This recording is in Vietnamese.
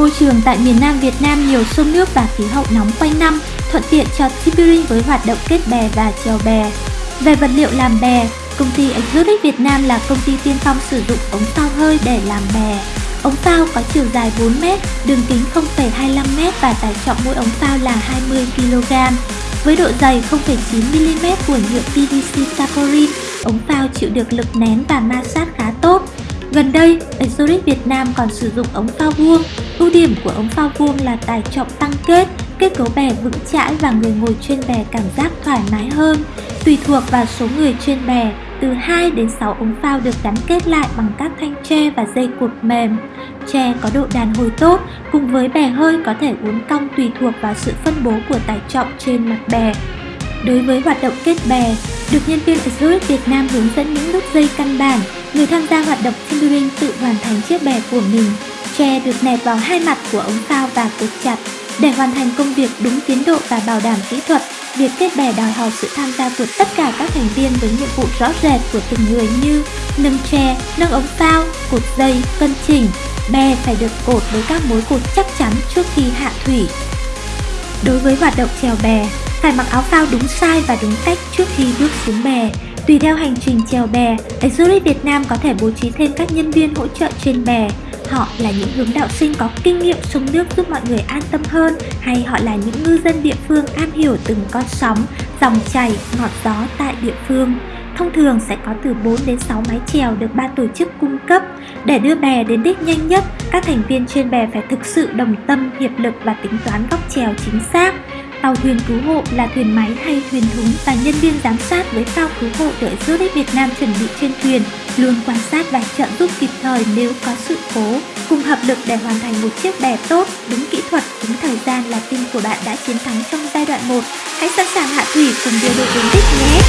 Môi trường tại miền Nam Việt Nam nhiều sông nước và khí hậu nóng quanh năm, thuận tiện cho Tipirin với hoạt động kết bè và chèo bè. Về vật liệu làm bè, công ty Exotic Việt Nam là công ty tiên phong sử dụng ống phao hơi để làm bè. Ống phao có chiều dài 4m, đường kính 0,25m và tải trọng mỗi ống phao là 20kg. Với độ dày 0,9mm của nhựa PVC Saporin, ống phao chịu được lực nén và ma sát khá tốt. Gần đây, Exotic Việt Nam còn sử dụng ống phao vuông. Ưu điểm của ống phao vuông là tải trọng tăng kết, kết cấu bè vững chãi và người ngồi trên bè cảm giác thoải mái hơn. Tùy thuộc vào số người trên bè, từ 2 đến 6 ống phao được gắn kết lại bằng các thanh tre và dây cột mềm. Tre có độ đàn hồi tốt, cùng với bè hơi có thể uốn cong tùy thuộc vào sự phân bố của tải trọng trên mặt bè. Đối với hoạt động kết bè, được nhân viên Exotic Việt Nam hướng dẫn những nút dây căn bản, người tham gia hoạt động timbering tự hoàn thành chiếc bè của mình. Tre được nẹp vào hai mặt của ống phao và cột chặt. Để hoàn thành công việc đúng tiến độ và bảo đảm kỹ thuật, việc kết bè đòi hỏi sự tham gia của tất cả các thành viên với nhiệm vụ rõ rệt của từng người như nâng tre, nâng ống phao, cột dây, cân chỉnh. Bè phải được cột với các mối cột chắc chắn trước khi hạ thủy. Đối với hoạt động chèo bè, phải mặc áo phao đúng size và đúng cách trước khi bước xuống bè. Tùy theo hành trình chèo bè, Exotic Việt Nam có thể bố trí thêm các nhân viên hỗ trợ trên bè. Họ là những hướng đạo sinh có kinh nghiệm sông nước giúp mọi người an tâm hơn hay họ là những ngư dân địa phương am hiểu từng con sóng, dòng chảy, ngọt gió tại địa phương. Thông thường sẽ có từ 4 đến 6 mái chèo được ban tổ chức cung cấp. Để đưa bè đến đích nhanh nhất, các thành viên trên bè phải thực sự đồng tâm, hiệp lực và tính toán góc chèo chính xác. Tàu thuyền cứu hộ là thuyền máy hay thuyền thúng và nhân viên giám sát với phao cứu hộ đợi Zurich Việt Nam chuẩn bị trên thuyền luôn quan sát và trợ giúp kịp thời nếu có sự cố. Cùng hợp lực để hoàn thành một chiếc bè tốt, đúng kỹ thuật, đúng thời gian là tin của bạn đã chiến thắng trong giai đoạn 1. Hãy sẵn sàng hạ thủy cùng điều đội đến đích nhé!